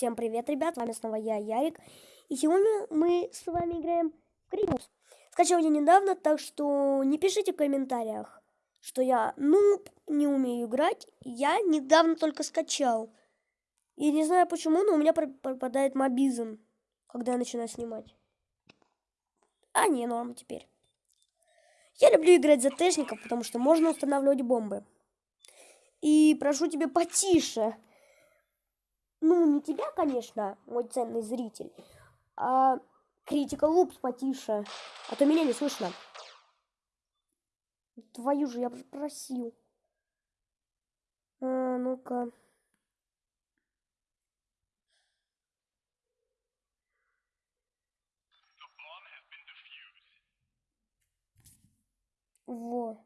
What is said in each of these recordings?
Всем привет, ребят, с вами снова я, Ярик. И сегодня мы с вами играем в Крипус. Скачал я недавно, так что не пишите в комментариях, что я нуб, не умею играть. Я недавно только скачал. И не знаю почему, но у меня пропадает мобизм, когда я начинаю снимать. А, не, норм теперь. Я люблю играть за тэшников, потому что можно устанавливать бомбы. И прошу тебя потише. Ну, не тебя, конечно, мой ценный зритель, а критика лупс потише, а то меня не слышно. Твою же, я просил. А, ну-ка. Вот.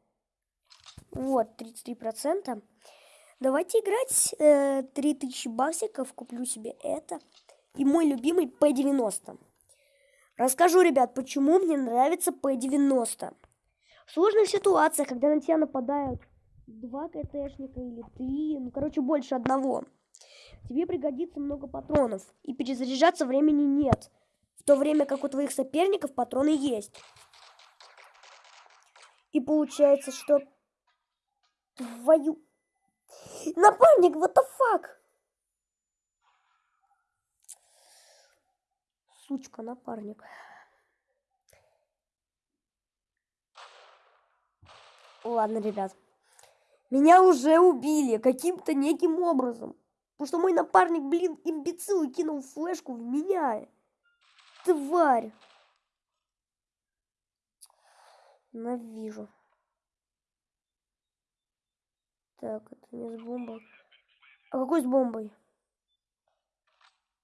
Вот, 33%. Давайте играть. Э, 3000 баксиков. Куплю себе это. И мой любимый P90. Расскажу, ребят, почему мне нравится P90. В сложных ситуациях, когда на тебя нападают два КТшника или три, ну, короче, больше одного, тебе пригодится много патронов. И перезаряжаться времени нет. В то время как у твоих соперников патроны есть. И получается, что твою Напарник, what the fuck? Сучка, напарник. Ладно, ребят. Меня уже убили каким-то неким образом. Потому что мой напарник, блин, имбецил и кинул флешку в меня. Тварь. Навижу. Так, это не с бомбой. А какой с бомбой?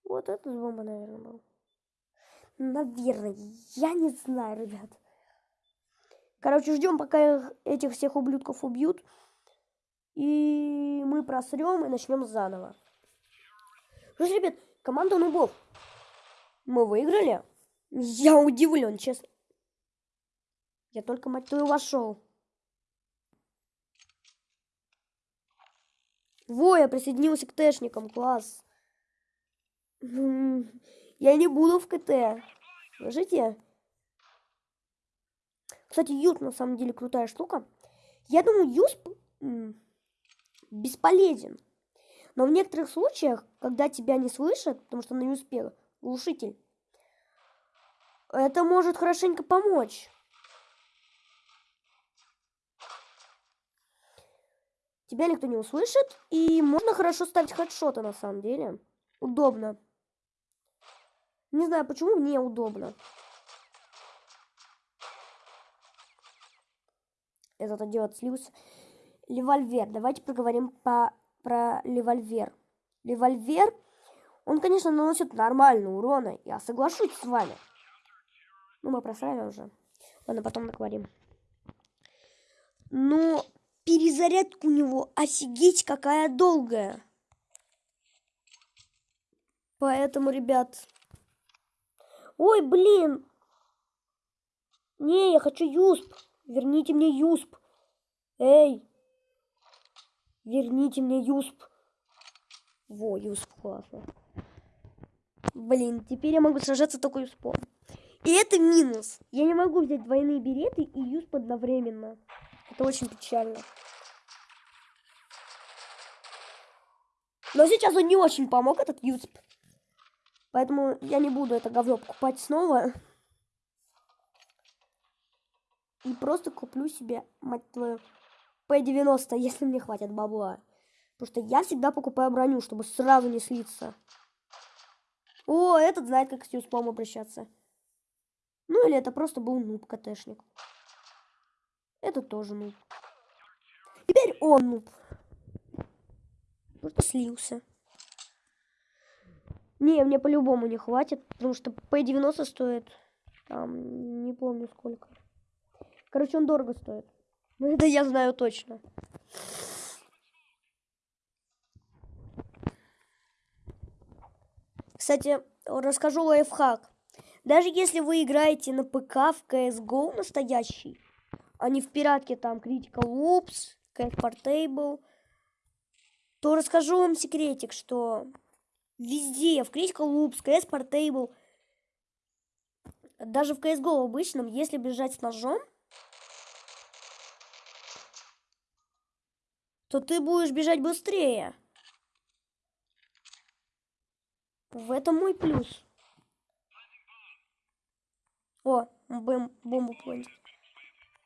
Вот это с бомбой, наверное, был. Наверное. Я не знаю, ребят. Короче, ждем, пока этих всех ублюдков убьют. И мы просрем и начнем заново. Слушай, ребят, команда нубов. Мы выиграли? Я удивлен, честно. Я только, мать твою, вошел. Во, я присоединился к тэшникам, класс. Я не буду в КТ. Слышите? Кстати, юз на самом деле крутая штука. Я думаю, юз бесполезен. Но в некоторых случаях, когда тебя не слышат, потому что на юспе глушитель, это может хорошенько помочь. Тебя никто не услышит. И можно хорошо ставить хедшоты на самом деле. Удобно. Не знаю, почему мне удобно. Этот делать слился. Левольвер. Давайте поговорим по, про левольвер. Левольвер, он, конечно, наносит нормально урона. Я соглашусь с вами. Ну, мы просрали уже. Ладно, потом договорим. Но перезарядка у него офигеть какая долгая. Поэтому, ребят... Ой, блин! Не, я хочу юсп. Верните мне юсп. Эй! Верните мне юсп. Во, юсп, классно. Блин, теперь я могу сражаться только юспом. И это минус. Я не могу взять двойные береты и юсп одновременно. Это очень печально. Но сейчас он не очень помог, этот юсп. Поэтому я не буду это говно покупать снова. И просто куплю себе, мать твою, P90, если мне хватит бабла. Потому что я всегда покупаю броню, чтобы сразу не слиться. О, этот знает, как с юспом обращаться. Ну или это просто был нуб КТшник. Это тоже нуб. Теперь он нуб. Просто слился. Не, мне по-любому не хватит, потому что P90 стоит, там, не помню сколько. Короче, он дорого стоит. Ну, это я знаю точно. Кстати, расскажу лайфхак. Даже если вы играете на ПК в CSGO настоящий, не в пиратке там Critical Loops, CF Portable, то расскажу вам секретик, что Везде, в Critical Loops, CS Portable. Даже в CSGO обычном, если бежать с ножом, то ты будешь бежать быстрее. В этом мой плюс. О, бомбу плентил.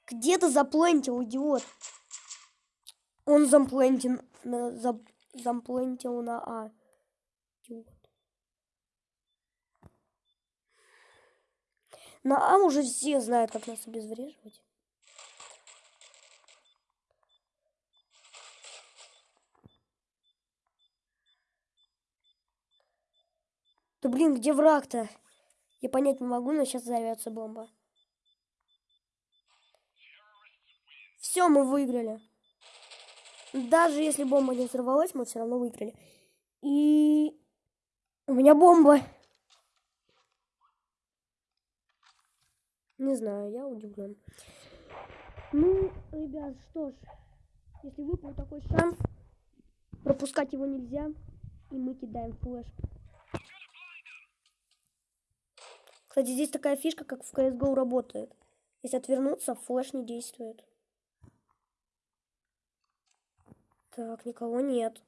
Где ты заплентил, идиот? Он замплентил на, за, замплентил на А. Идиот. На А уже все знают, как нас обезвреживать. Да блин, где враг-то? Я понять не могу, но сейчас взорвется бомба. Все, мы выиграли. Даже если бомба не взорвалась, мы все равно выиграли. И у меня бомба. Не знаю, я удивлен. Ну, ребят, что ж, если выпал такой шанс, пропускать его нельзя, и мы кидаем флеш. Кстати, здесь такая фишка, как в CSGO работает. Если отвернуться, флеш не действует. Так, никого нет.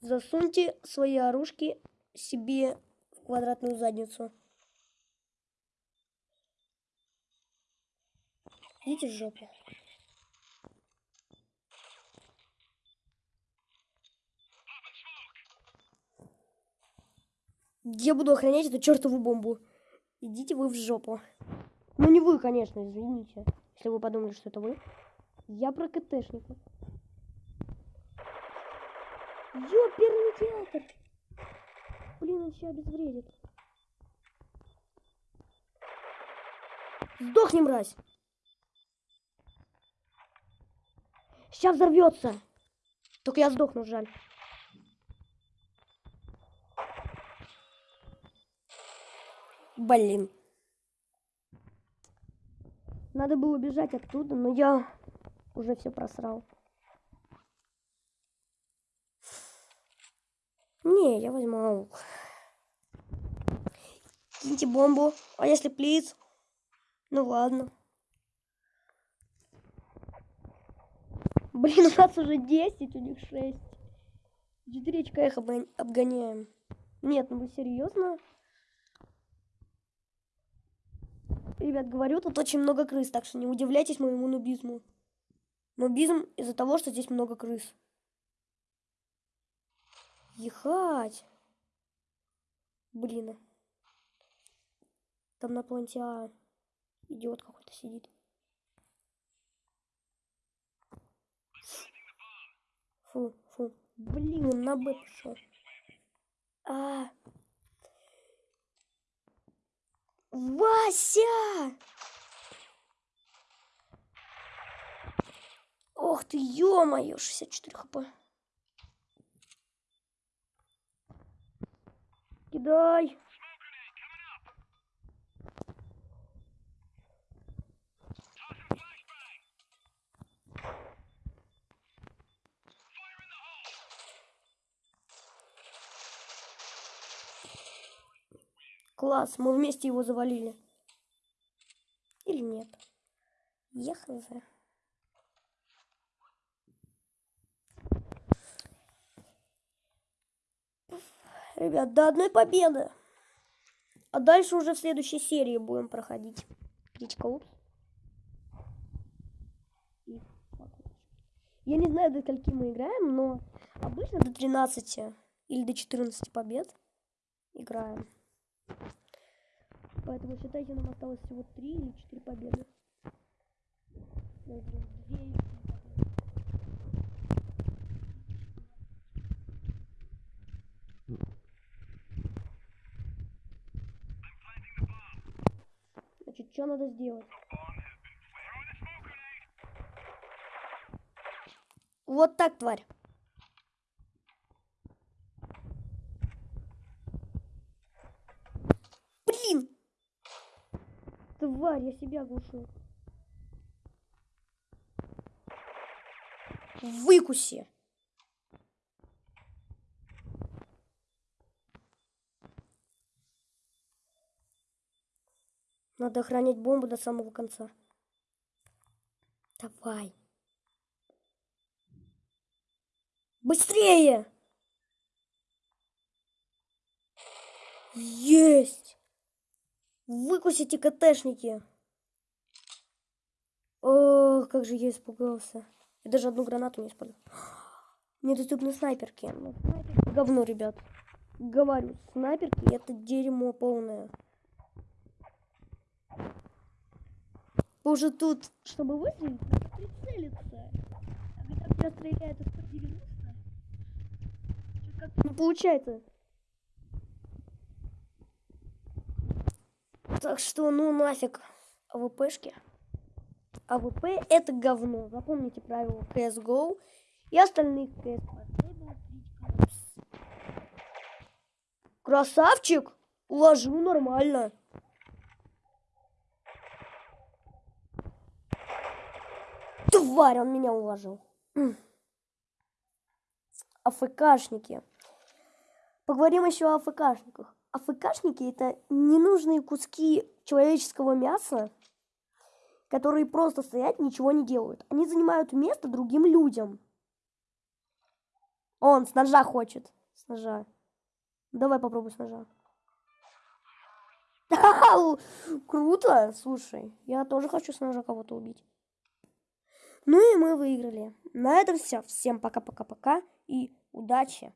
Засуньте свои оружки себе в квадратную задницу. Идите в жопу. Я буду охранять эту чертову бомбу. Идите вы в жопу. Ну не вы, конечно, извините. Если вы подумали, что это вы. Я про КТшников. Ёперный театр. Блин, он сейчас обезвредит. Сдохни, мразь. Сейчас взорвется. Только я сдохну, жаль. Блин. Надо было бежать оттуда, но я уже все просрал. Не, я возьму аук. Киньте бомбу. А если плиц? Ну ладно. Блин, у нас уже 10, у них 6. Четыречка их обгоняем. Нет, ну вы серьезно? Ребят, говорю, тут очень много крыс, так что не удивляйтесь моему нубизму. Нубизм из-за того, что здесь много крыс. Ехать. Блин. Там на планете А идиот какой-то сидит. Фу, фу. Блин, на Б пошел. А, Вася! Ох ты, ё-моё, 64 хп. Кидай. Класс, мы вместе его завалили. Или нет? Я хз. Ребят, до одной победы. А дальше уже в следующей серии будем проходить. Птичка. Я не знаю, до скольки мы играем, но обычно до 13 или до 14 побед играем. Поэтому считайте, нам осталось всего 3 или 4 победы. 2 что надо сделать? Вот так, тварь. Тварь, я себя глушу. Выкуси. Надо охранять бомбу до самого конца. Давай. Быстрее! Есть! Выкусите КТшники. О, как же я испугался. Я даже одну гранату не использовал. Недоступны снайперки. Ну, снайперки говно, ребят. Говорю, снайперки это дерьмо полное. Уже тут, чтобы выстрелить, надо прицелиться. А когда тебя стреляет из 190, как-то не получается. Так что, ну нафиг AWP шки. AWP это говно. Запомните правила CSGO и остальных CS. Красавчик! Уложу нормально. Тварь, он меня уложил. АФКшники. Поговорим еще о АФКшниках. АФКшники это ненужные куски человеческого мяса, которые просто стоят, ничего не делают. Они занимают место другим людям. Он с ножа хочет. С ножа. Давай попробуй с ножа. Круто, слушай. Я тоже хочу с ножа кого-то убить. Ну и мы выиграли. На этом все. Всем пока-пока-пока и удачи.